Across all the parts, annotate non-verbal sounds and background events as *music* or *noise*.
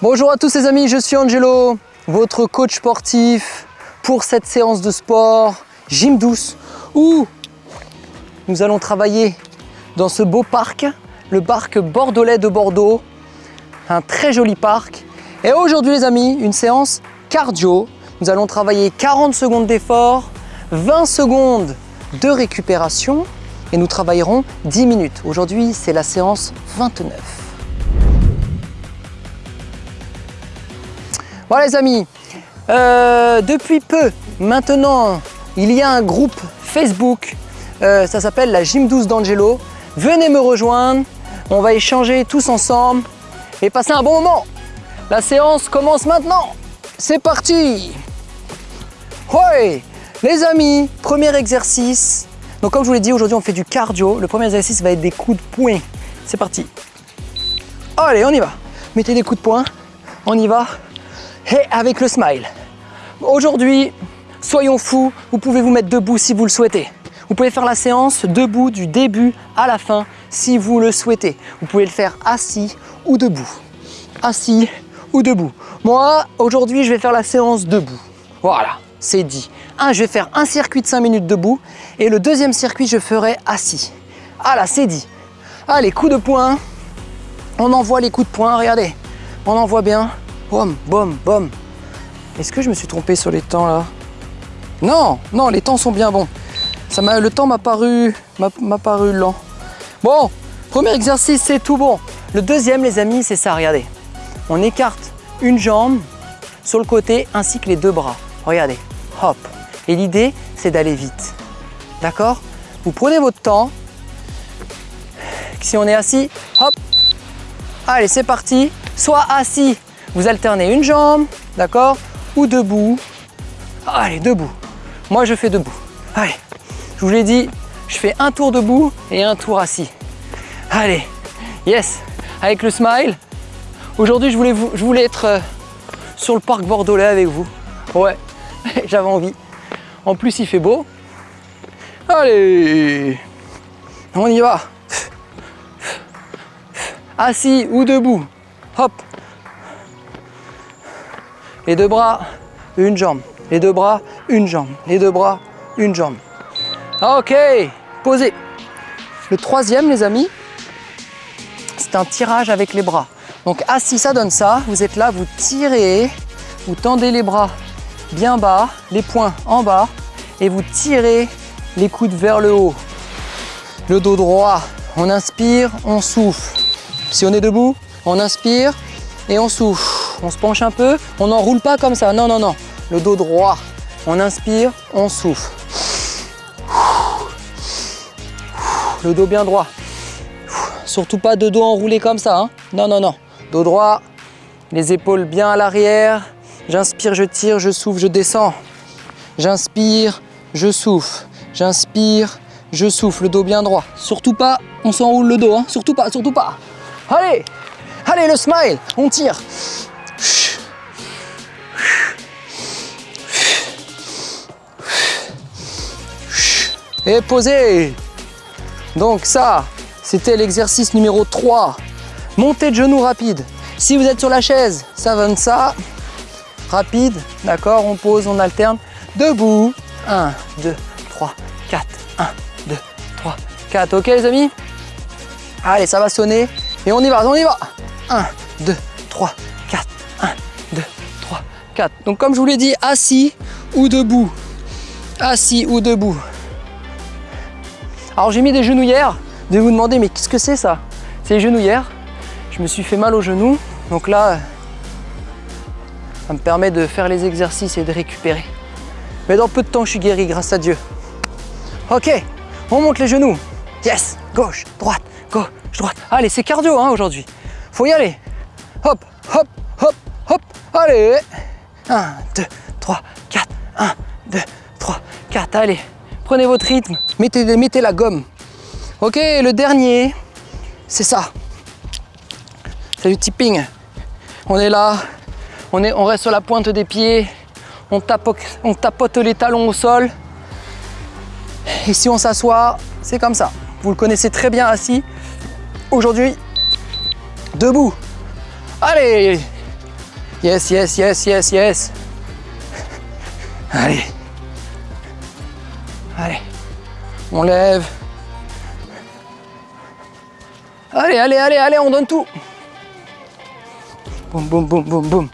Bonjour à tous les amis, je suis Angelo, votre coach sportif pour cette séance de sport Gym Douce où nous allons travailler dans ce beau parc, le parc bordelais de Bordeaux, un très joli parc. Et aujourd'hui les amis, une séance cardio. Nous allons travailler 40 secondes d'effort, 20 secondes de récupération et nous travaillerons 10 minutes. Aujourd'hui, c'est la séance 29. Voilà les amis, euh, depuis peu, maintenant, il y a un groupe Facebook, euh, ça s'appelle la Gym 12 d'Angelo. Venez me rejoindre, on va échanger tous ensemble et passer un bon moment. La séance commence maintenant. C'est parti Ouais Les amis, premier exercice. Donc comme je vous l'ai dit, aujourd'hui on fait du cardio. Le premier exercice va être des coups de poing. C'est parti. Allez, on y va. Mettez des coups de poing. On y va. Et avec le smile. Aujourd'hui, soyons fous, vous pouvez vous mettre debout si vous le souhaitez. Vous pouvez faire la séance debout du début à la fin si vous le souhaitez. Vous pouvez le faire assis ou debout. Assis ou debout. Moi, aujourd'hui, je vais faire la séance debout. Voilà, c'est dit. Un, je vais faire un circuit de 5 minutes debout et le deuxième circuit, je ferai assis. Ah là, c'est dit. Allez, coup de poing. On envoie les coups de poing, regardez. On envoie bien. Bom, bom, bom. Est-ce que je me suis trompé sur les temps là? Non, non, les temps sont bien bons. Ça le temps m'a paru, m'a paru lent. Bon, premier exercice, c'est tout bon. Le deuxième, les amis, c'est ça, regardez. On écarte une jambe sur le côté ainsi que les deux bras. Regardez, hop. Et l'idée, c'est d'aller vite. D'accord? Vous prenez votre temps. Si on est assis, hop. Allez, c'est parti. Soit assis, vous alternez une jambe, d'accord Ou debout. Allez, debout. Moi, je fais debout. Allez, je vous l'ai dit, je fais un tour debout et un tour assis. Allez, yes, avec le smile. Aujourd'hui, je voulais, je voulais être euh, sur le parc bordelais avec vous. Ouais, *laughs* j'avais envie. En plus, il fait beau. Allez, on y va. Assis ou debout. Hop. Les deux bras, une jambe. Les deux bras, une jambe. Les deux bras, une jambe. Ok, posez. Le troisième, les amis, c'est un tirage avec les bras. Donc assis, ça donne ça. Vous êtes là, vous tirez, vous tendez les bras bien bas, les poings en bas, et vous tirez les coudes vers le haut. Le dos droit, on inspire, on souffle. Si on est debout, on inspire et on souffle. On se penche un peu, on n'enroule pas comme ça, non, non, non. Le dos droit, on inspire, on souffle. Le dos bien droit. Surtout pas de dos enroulé comme ça. Hein. Non, non, non. Dos droit, les épaules bien à l'arrière. J'inspire, je tire, je souffle, je descends. J'inspire, je souffle. J'inspire, je souffle, le dos bien droit. Surtout pas, on s'enroule le dos, hein. surtout pas, surtout pas. Allez, allez, le smile, on tire. Et posez. Donc ça, c'était l'exercice numéro 3. Montée de genoux rapide. Si vous êtes sur la chaise, ça donne ça. Rapide, d'accord, on pose, on alterne. Debout. 1, 2, 3, 4. 1, 2, 3, 4. Ok les amis? Allez, ça va sonner. Et on y va, on y va. 1, 2, 3, 4. 1, 2, 3, 4. Donc comme je vous l'ai dit, assis ou debout. Assis ou debout. Alors j'ai mis des genouillères. De vous demander, mais qu'est-ce que c'est ça? C'est les genouillères. Je me suis fait mal au genou. Donc là, ça me permet de faire les exercices et de récupérer. Mais dans peu de temps, je suis guéri, grâce à Dieu. Ok, on monte les genoux. Yes, gauche, droite, gauche, droite. Allez, c'est cardio hein, aujourd'hui. Faut y aller. Hop, hop, hop, hop. Allez. 1, 2, 3, 4. 1, 2, 3, 4. Allez, Prenez votre rythme, mettez, la gomme. Ok, le dernier, c'est ça. C'est du tipping. On est là, on, est, on reste sur la pointe des pieds, on tapote les talons au sol. Et si on s'assoit, c'est comme ça. Vous le connaissez très bien assis. Aujourd'hui, debout. Allez, Yes, yes, yes, yes, yes. Allez. Allez. On lève. Allez, allez, allez, allez, on donne tout. Boum, boum, boum, boum, boum.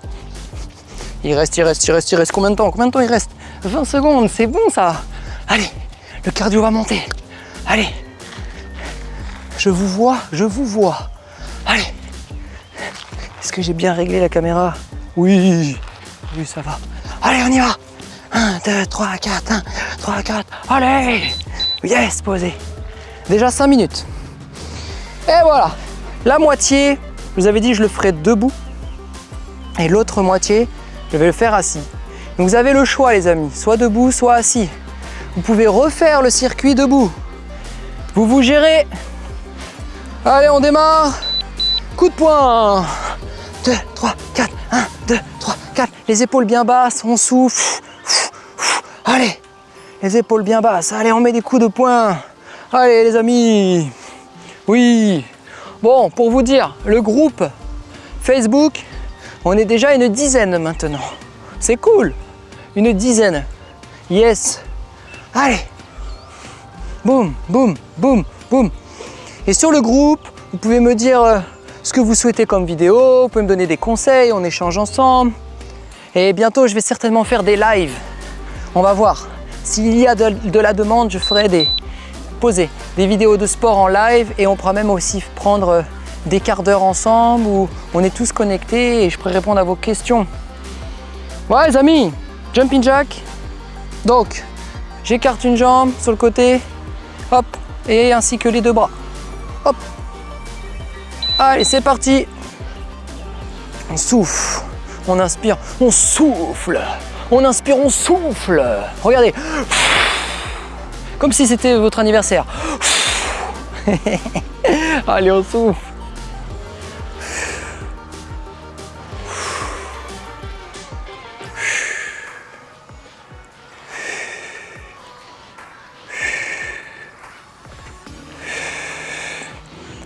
Il reste, il reste, il reste, il reste. Combien de temps Combien de temps il reste? 20 secondes, c'est bon ça. Allez, le cardio va monter. Allez. Je vous vois, je vous vois. Allez. Est-ce que j'ai bien réglé la caméra? Oui. Oui, ça va. Allez, on y va. 1, 2, 3, 4, 1, 3, 4. Allez Yes, posé. Déjà 5 minutes. Et voilà. La moitié, je vous avais dit, je le ferai debout. Et l'autre moitié, je vais le faire assis. Donc vous avez le choix les amis, soit debout, soit assis. Vous pouvez refaire le circuit debout. Vous vous gérez. Allez, on démarre. Coup de poing. 2, 3, 4, 1, 2, 3, 4. Les épaules bien basses, on souffle. Allez, les épaules bien basses. Allez, on met des coups de poing. Allez les amis. Oui. Bon, pour vous dire, le groupe Facebook, on est déjà une dizaine maintenant. C'est cool. Une dizaine. Yes. Allez. Boum, boum, boum, boum. Et sur le groupe, vous pouvez me dire euh, ce que vous souhaitez comme vidéo, vous pouvez me donner des conseils, on échange ensemble. Et bientôt, je vais certainement faire des lives. On va voir. S'il y a de, la demande, je ferai des poser des vidéos de sport en live et on pourra même aussi prendre euh, des quarts d'heure ensemble où on est tous connectés et je pourrai répondre à vos questions. Ouais les amis, jumping jack. Donc, j'écarte une jambe sur le côté, hop, et ainsi que les deux bras. Hop. Allez, c'est parti. On souffle, on inspire, on souffle. On inspire, on souffle. Regardez. Comme si c'était votre anniversaire. *laughs* Allez, on souffle.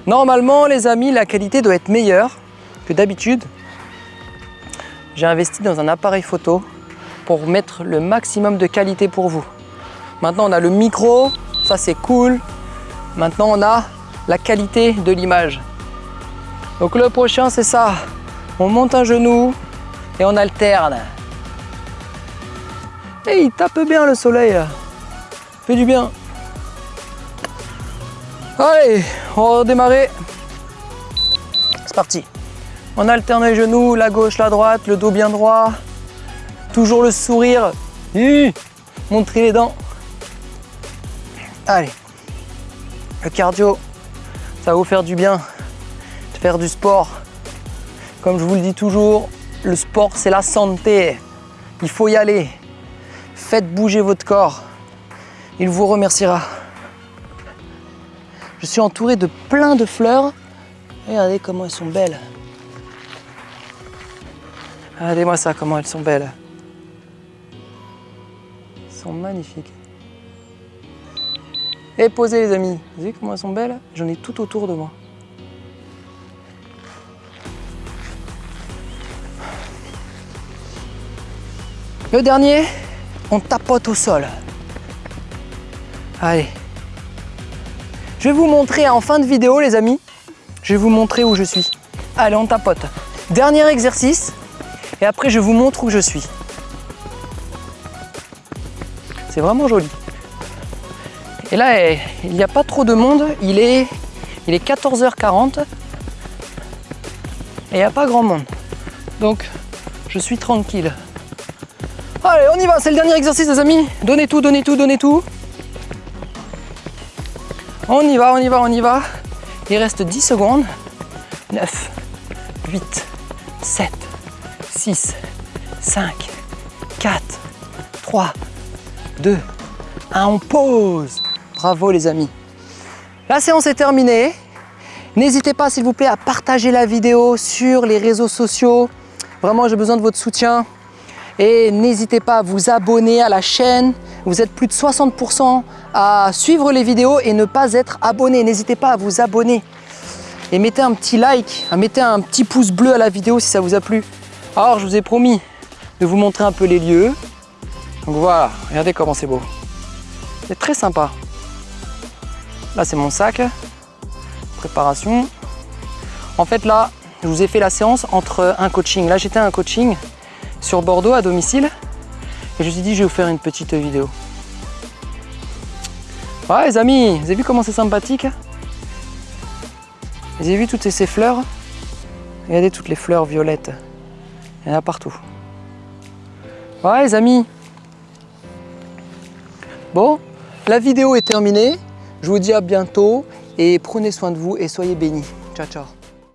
Normalement, les amis, la qualité doit être meilleure que d'habitude. J'ai investi dans un appareil photo pour mettre le maximum de qualité pour vous. Maintenant, on a le micro, ça c'est cool. Maintenant, on a la qualité de l'image. Donc le prochain, c'est ça. On monte un genou et on alterne. Et il tape bien le soleil. Fait du bien. Allez, on va redémarrer. C'est parti. On alterne les genoux, la gauche, la droite, le dos bien droit. Toujours le sourire. Montrer les dents. Allez. Le cardio, ça va vous faire du bien faire du sport. Comme je vous le dis toujours, le sport c'est la santé. Il faut y aller. Faites bouger votre corps. Il vous remerciera. Je suis entouré de plein de fleurs. Regardez comment elles sont belles. Regardez-moi ça, comment elles sont belles. Elles sont magnifiques. Et posez les amis. Vous voyez comment elles sont belles? J'en ai tout autour de moi. Le dernier, on tapote au sol. Allez, je vais vous montrer en fin de vidéo, les amis. Je vais vous montrer où je suis. Allez, on tapote. Dernier exercice. Et après, je vous montre où je suis. C'est vraiment joli. Et là, eh, il n'y a pas trop de monde. Il est, il est 14h40. Et il n'y a pas grand monde. Donc, je suis tranquille. Allez, on y va. C'est le dernier exercice, les amis. Donnez tout, donnez tout, donnez tout. On y va, on y va, on y va. Il reste 10 secondes. 9, 8, 7, 6, 5, 4, 3, 2, 1. On pause. Bravo les amis. La séance est terminée. N'hésitez pas s'il vous plaît à partager la vidéo sur les réseaux sociaux. Vraiment, j'ai besoin de votre soutien. Et n'hésitez pas à vous abonner à la chaîne. Vous êtes plus de 60% à suivre les vidéos et ne pas être abonné. N'hésitez pas à vous abonner. Et mettez un petit like, mettez un petit pouce bleu à la vidéo si ça vous a plu. Alors, je vous ai promis de vous montrer un peu les lieux. Donc voilà, regardez comment c'est beau. C'est très sympa. Là, c'est mon sac. Préparation. En fait, là, je vous ai fait la séance entre un coaching. Là, j'étais un coaching sur Bordeaux à domicile. Et je me suis dit, je vais vous faire une petite vidéo. Ouais, les amis, vous avez vu comment c'est sympathique? Vous avez vu toutes ces fleurs? Regardez toutes les fleurs violettes. Il a partout. Ouais, les amis. Bon, la vidéo est terminée. Je vous dis à bientôt et prenez soin de vous et soyez bénis. Ciao, ciao.